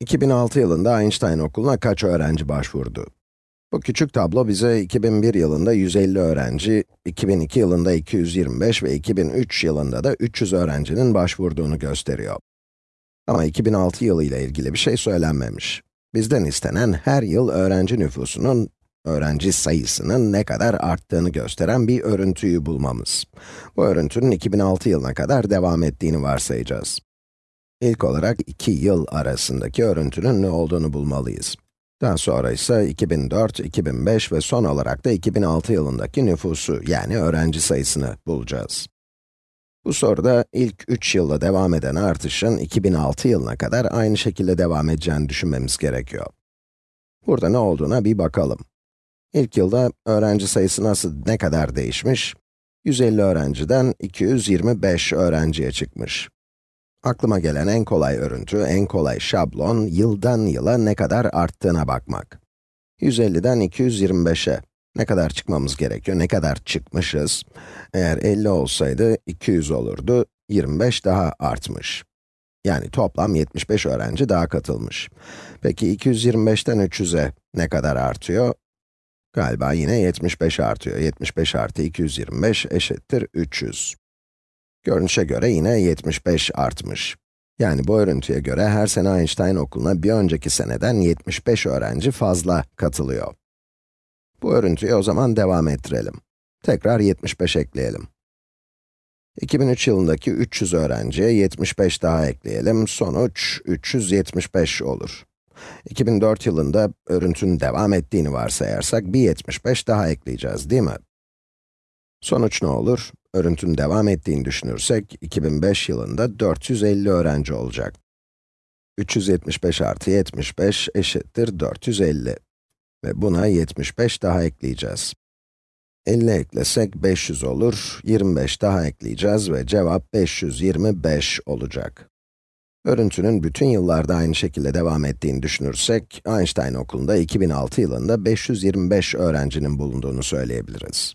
2006 yılında Einstein Okulu'na kaç öğrenci başvurdu? Bu küçük tablo bize 2001 yılında 150 öğrenci, 2002 yılında 225 ve 2003 yılında da 300 öğrencinin başvurduğunu gösteriyor. Ama 2006 yılı ile ilgili bir şey söylenmemiş. Bizden istenen her yıl öğrenci nüfusunun, öğrenci sayısının ne kadar arttığını gösteren bir örüntüyü bulmamız. Bu örüntünün 2006 yılına kadar devam ettiğini varsayacağız. İlk olarak iki yıl arasındaki örüntünün ne olduğunu bulmalıyız. Daha sonra ise 2004, 2005 ve son olarak da 2006 yılındaki nüfusu, yani öğrenci sayısını bulacağız. Bu soruda ilk 3 yılda devam eden artışın 2006 yılına kadar aynı şekilde devam edeceğini düşünmemiz gerekiyor. Burada ne olduğuna bir bakalım. İlk yılda öğrenci sayısı nasıl, ne kadar değişmiş? 150 öğrenciden 225 öğrenciye çıkmış. Aklıma gelen en kolay örüntü, en kolay şablon, yıldan yıla ne kadar arttığına bakmak. 150'den 225'e ne kadar çıkmamız gerekiyor, ne kadar çıkmışız? Eğer 50 olsaydı 200 olurdu, 25 daha artmış. Yani toplam 75 öğrenci daha katılmış. Peki 225'ten 300'e ne kadar artıyor? Galiba yine 75 artıyor. 75 artı 225 eşittir 300. Görünüşe göre yine 75 artmış. Yani bu örüntüye göre her sene Einstein okuluna bir önceki seneden 75 öğrenci fazla katılıyor. Bu örüntüyü o zaman devam ettirelim. Tekrar 75 ekleyelim. 2003 yılındaki 300 öğrenciye 75 daha ekleyelim. Sonuç 375 olur. 2004 yılında örüntünün devam ettiğini varsayarsak bir 75 daha ekleyeceğiz, değil mi? Sonuç ne olur? Örüntünün devam ettiğini düşünürsek, 2005 yılında 450 öğrenci olacak. 375 artı 75 eşittir 450. Ve buna 75 daha ekleyeceğiz. 50 eklesek 500 olur, 25 daha ekleyeceğiz ve cevap 525 olacak. Örüntünün bütün yıllarda aynı şekilde devam ettiğini düşünürsek, Einstein okulunda 2006 yılında 525 öğrencinin bulunduğunu söyleyebiliriz.